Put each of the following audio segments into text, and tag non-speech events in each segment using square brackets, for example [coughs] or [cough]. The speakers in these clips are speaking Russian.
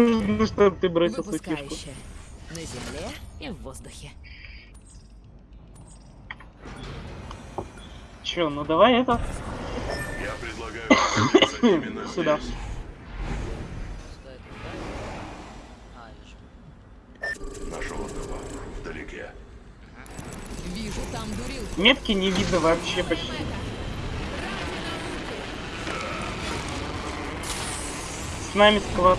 нужно, чтобы ты бросил свою кишку. На земле и в воздухе. Чё, ну давай это. Я предлагаю [coughs] Сюда. Нашел одного. Вдалеке. Вижу там дурил. Метки не видно вообще почти. С нами склад.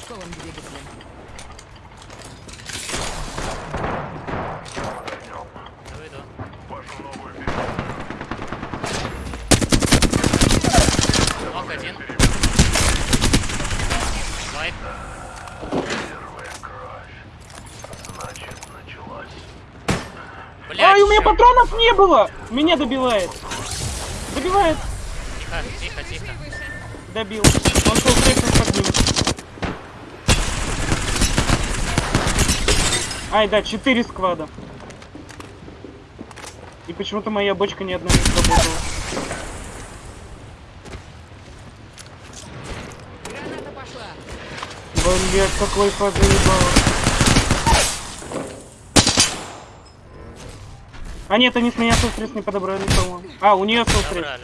Прыжковым Ног один. Вайп. первая кровь. Значит, началась. Блядь, Ай, у меня патронов не было! Меня добивает. Добивает. Тихо, тихо, тихо. Добил. Он шел крепко под Ай, да, 4 сквада. И почему-то моя бочка ни одна не сработала. Граната пошла. Блять, какой фаз заебало. А нет, они с меня сострес не подобрали, по-моему. А, у нее отряд.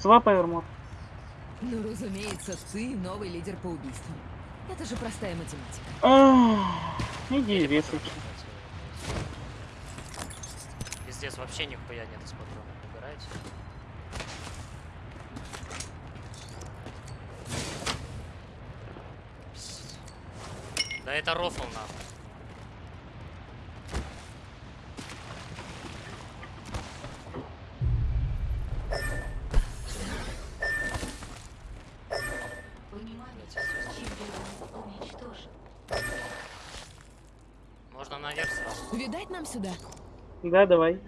Свапай армор. Ну, разумеется, ты новый лидер по убийствам. Это же простая математика. Ах, Иди резать. Пиздец, вообще нихуя нет из патронов. Убирайте. Да это рофл нахуй. Можно наверх Видать нам сюда? Да, давай.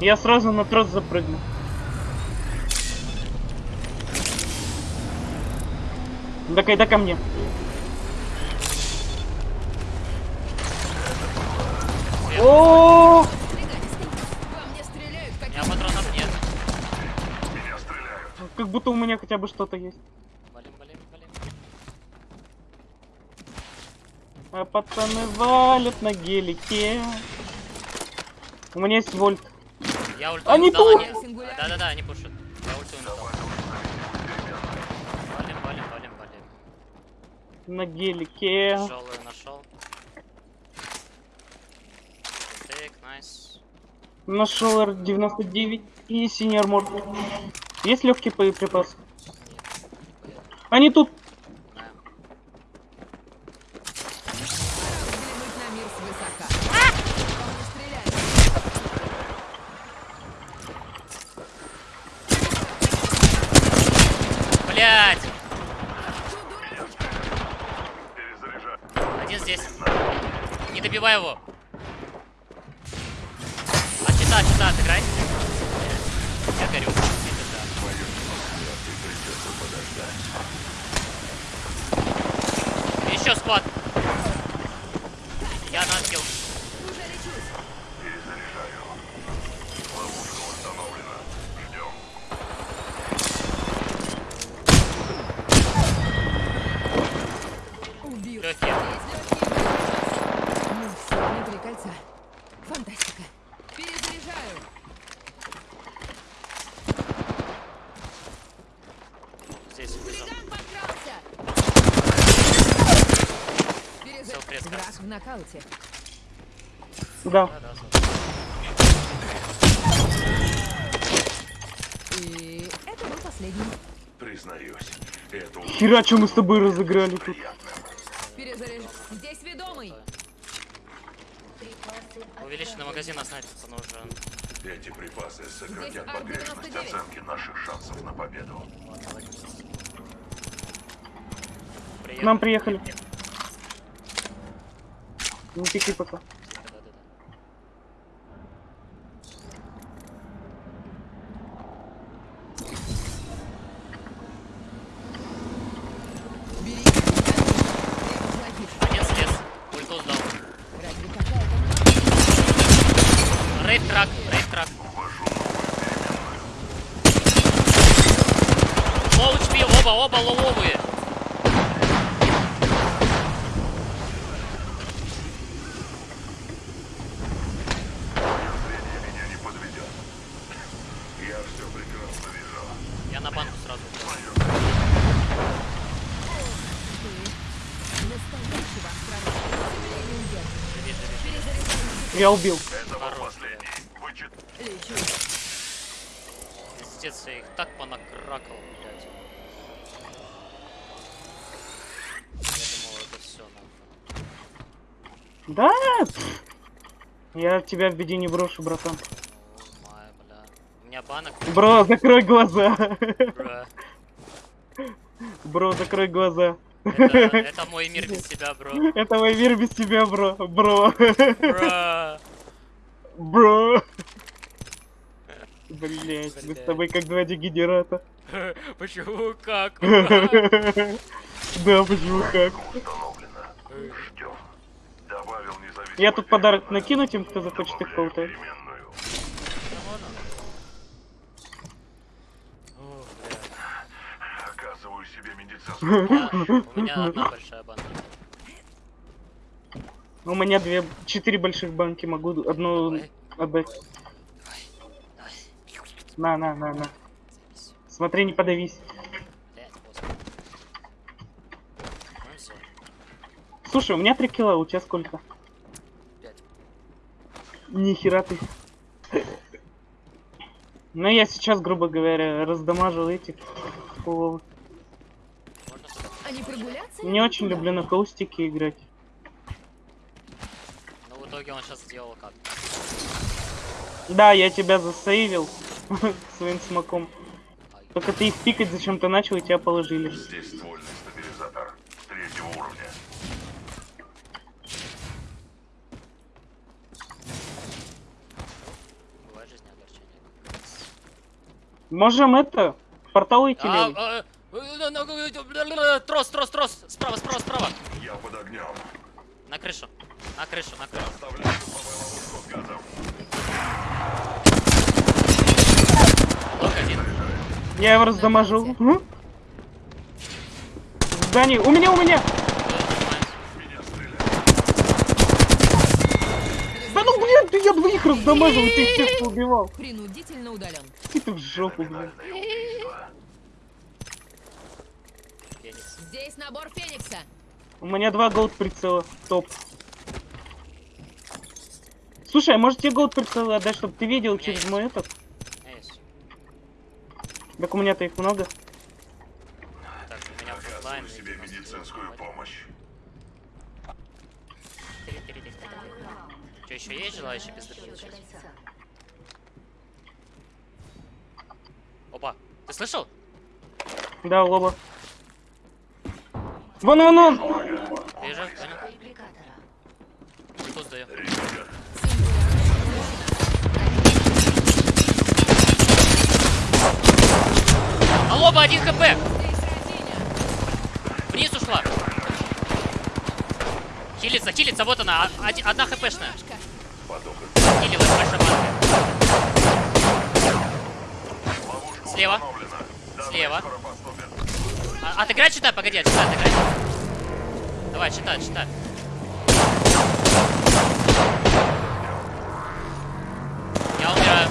Я сразу на трос запрыгну. Да кайда ко мне. О, меня патронов нет. Как будто у меня хотя бы что-то есть. А пацаны валят на гелике. У меня есть вольт. Я ульту Они дал, они-. Да-да-да, они пушат. Я ульту им дал. Валим, валим, валим, валим. На гелике. Тяжелую нашел. Тейк, найс. Нашел R99 и синий армор. Есть легкий боеприпас? Они тут. На. взглянуть на мир свысока. По мне стреляют. Блять! Перезаряжаю. Один здесь. Не добивай его. А чита, чита, отыграй. Я горю. Еще сквад. В нокауте. Да. И это был последний. Признаюсь, это Хера, что мы с тобой разыграли тут. приятно. Перезаряжаю. Здесь ведомый. Увеличенный магазин на снайперку нужен. Эти припасы сократят погрешность Ар-99. оценки наших шансов на победу. К Приехали. нам приехали. Не пики пока. Рейд-трак, рейд-трак. Лоу HP, оба, оба лоловые. Я убил. Это был Хорош, последний. Вычет. Лечу. Пиздец, я их так понакракал, блядь. Я думал, это все нахуй. Да? Я тебя в беде не брошу, братан. О, май, бля. У меня банок. Бро, закрой глаза. Бра. Бро, закрой глаза. Это, это мой мир без тебя, бро. Это мой мир без тебя, бро. Бро. Бра. Бро. Блять, мы с тобой как два дегенерата. [laughs] Почему? Как? [laughs] Да, почему как? Установлено. Ждем. Добавил независимую Я тут подарок накину тем, кто захочет их Добавляю полутать. переменную. О, бля. Оказываю себе медицинскую У меня одна большая банка. У меня две, четыре больших банки, могу одну отдать. На, на, на, на. Смотри, не подавись. Ну Слушай, у меня три кило, у тебя сколько? Нихера ты. Ну я сейчас, грубо говоря, раздамажил этих. не прогуляться? Не очень люблю на каустике играть. Ну, в итоге он сейчас сделал как? Да, я тебя засейвил [laughs] своим смоком. Только ты их пикать зачем-то начал и тебя положили. Здесь ствольный стабилизатор третьего уровня. Бывает жизнь огорчение. Можем это, портал идти А, левый? а, э, ну, э, Трос, трос, трос! Справа, справа, справа! Я под огнем. На крышу. На крышу, на крышу. Я его раздамажил. М? В здании. У меня, у меня! Да ну блин, ты я двоих раздамажил, ты их всех убивал. Принудительно удален. Ты в жопу, блин. Здесь набор Феникса. У меня два голд прицела. Топ. Слушай, а может тебе голд прицелы отдать, чтобы ты видел через мой этот? Так у меня-то их много. Так, у меня. Оказываю себе медицинскую помощь. Что, еще есть желающие без? Опа, ты слышал? Да, лоба. Вон, вон, вон! Вижу, понял. Что сдаю? Ребят, А лоба 1 хп! Вниз ушла. Хилится, хилится, вот она, а- оди- одна хпшная. Хилилась большая банка. Слева. Слева. А, отыграй, читай, погоди, отчитай, отыграй. Давай, читай, читай. Я умираю.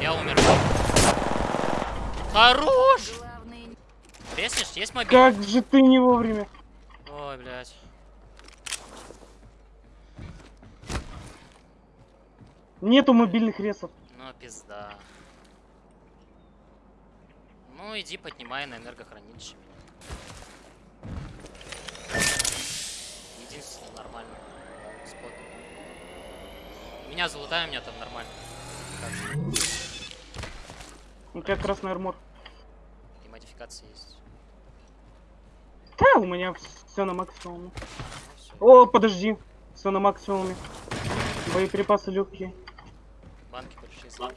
Я умер. Хорош! Главный Реснешь? Есть мобиль? Как же ты не вовремя. Ой, блядь. Нету мобильных ресов. Ну, пизда. Ну, иди поднимай на энергохранилище меня. Единственный нормальный спот. Меня залутай, у меня там нормально. Как У тебя красный армор. Модификации есть. Да, у меня все на максимуме. О, подожди. Все на максимуме. Боеприпасы легкие. Банки большие.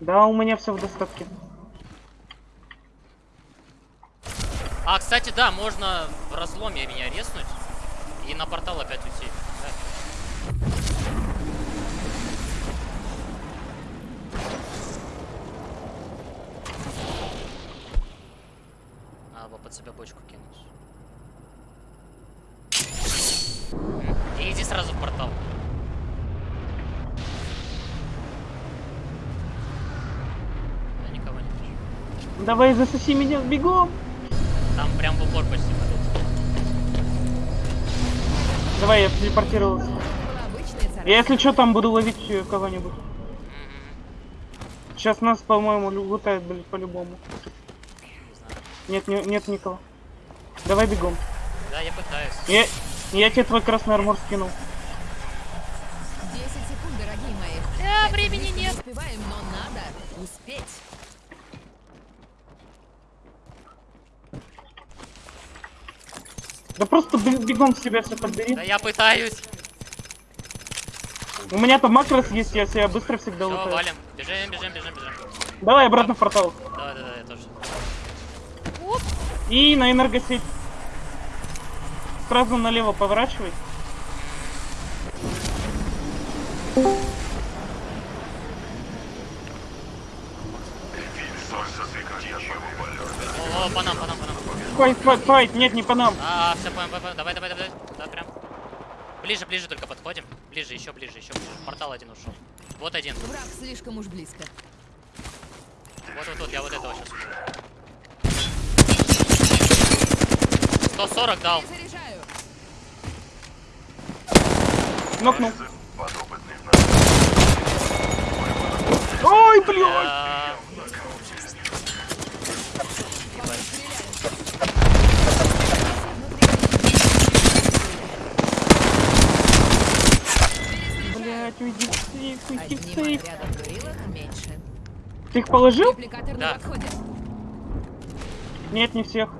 Да, у меня все в достатке. А, кстати, да, можно в разломе меня резнуть и на портал опять уйти. Да. Надо под себя бочку кинуть. И иди сразу в портал. Я никого не вижу. Давай засоси меня, бегом! Там прям в упор почти падает. Давай, я телепортировался. Я, если что, там буду ловить кого-нибудь. Сейчас нас, по-моему, лутают, блядь, по-любому. Нет, не- нет никого. Давай бегом. Да, я пытаюсь. Я, я тебе твой красный армор скинул. 10 секунд, дорогие мои. Да, Так, времени не нет. успеваем, но надо успеть. Да просто бе- бегом себя все подбери. Да я пытаюсь. У меня там макрос есть, я себя быстро всегда Все, лутаю. валим. Бежим, бежим, бежим, бежим. Давай обратно в портал. Давай, давай, я тоже. И на энергосеть. Сразу налево поворачивай. О, по нам, по нам, по нам. Файт, файт, файт, нет, не по нам. А, все, понял, понял. Давай, давай, давай. Да, прям. Ближе, ближе только подходим. Ближе, еще ближе, еще ближе. Портал один ушел. Вот один. Враг слишком уж близко. Вот, вот, вот, я вот этого сейчас. 140 дал. Нокнул. Ой, блядь! Блядь, уйди в сейф, уйди в сейф. Ты их положил? Да. Нет, не всех.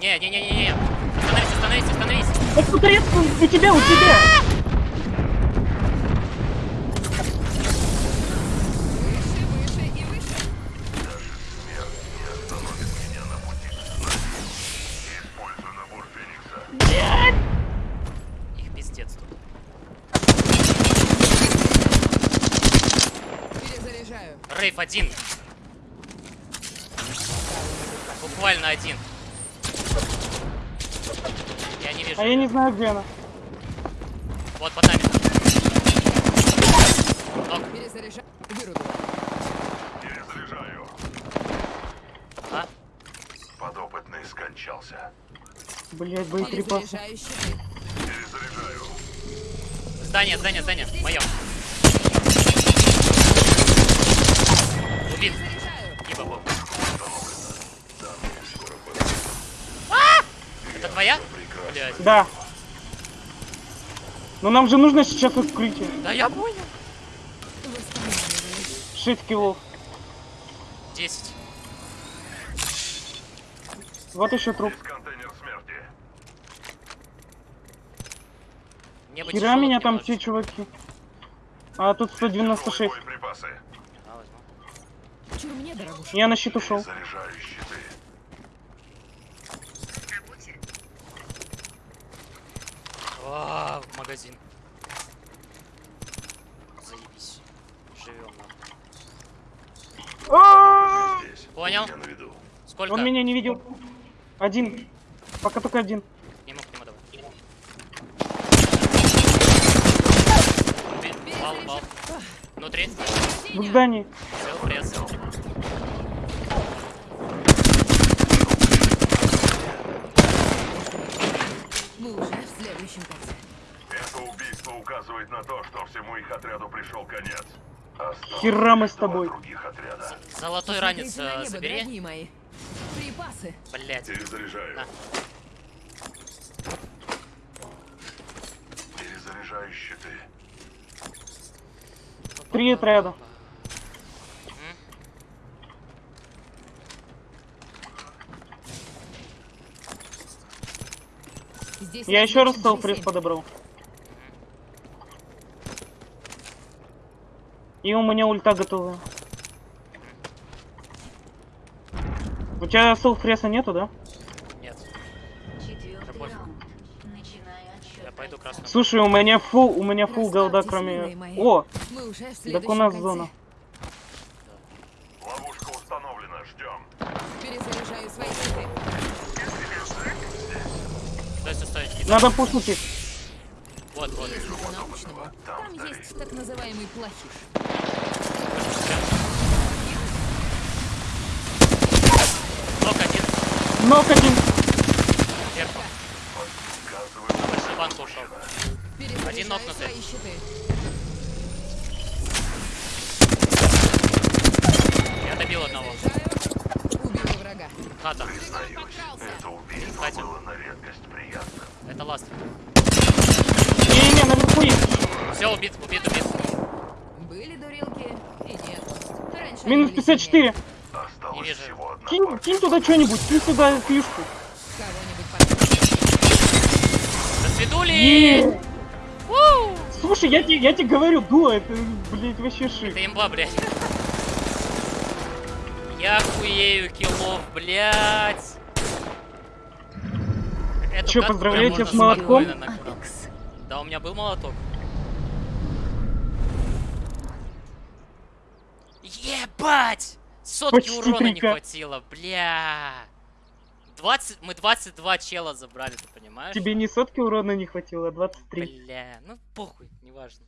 Не, не, не, не, не. Остановись, остановись, остановись. Да смотри, у тебя, у тебя! Выше, выше и выше. Используй набор Феникса. Их пиздец тут. Перезаряжаю. Рейв один. Буквально один. Я не вижу. А я не знаю, где она. Вот под нами. Перезаряжаю. Перезаряжаю. А? Подопытный скончался. Блядь, боеприпасы. Перезаряжаю. Здание, здание, здание. Мое. Убит. Был. А! Это твоя? Блядь. Да. Но нам же нужно сейчас укрытие. Да я понял. Восстанавливаю. 6 килов. 10. Вот еще труп. Хера меня там все чуваки. А тут 196. Боеприпасы. Да, возьму. Чур мне, дорогуша. Я на щит ушел. Заряжаю щиты. А, в магазин. Заебись. Живем. А! Понял. Сколько? Он меня не видел. Один. Пока только один. Не мог к нему давай. Внутри. В здании. Все, пресс. Мы уже в следующем конце. Это убийство указывает на то, что всему их отряду пришел конец. Осталось Хера мы с тобой. других отряда. Золотой ранец э, небо, забери. мои. Припасы. Блять. Перезаряжаю. На. Перезаряжаю щиты. Три отряда. Здесь Я еще раз G7. подобрал. И у меня ульта готова. У тебя селфреса нету, да? Нет. Я пойду красным. Слушай, у меня фул, у меня фул голда, кроме... О, так у нас конце. зона. Надо пушнуть их. Вот, вот. Там есть так называемый плохиш. Нок один. Нок один. На большую банку ушел. Один нокнутый. свои щиты. Я добил одного. Убила врага. Хата. Признаюсь, это убийство было на редкость приятным. Это ласт. Не-не-не, наверху есть. Все, убит, убит, убит. Были дурилки и нет. Раньше Минус были 54. Осталось Не вижу. Кинь, кинь туда что-нибудь, кинь туда фишку. До свидули! Слушай, я тебе, я тебе говорю, дуа, это, блядь, вообще шик. Это имба, блядь. Я хуею киллов, блядь. Катку поздравляю тебя с молотком? Да, у меня был молоток. Ебать! Сотки Почти урона не 3К. хватило, бля. 20, мы 22 чела забрали, ты понимаешь? Тебе не сотки урона не хватило, а 23. Бля, ну похуй, неважно.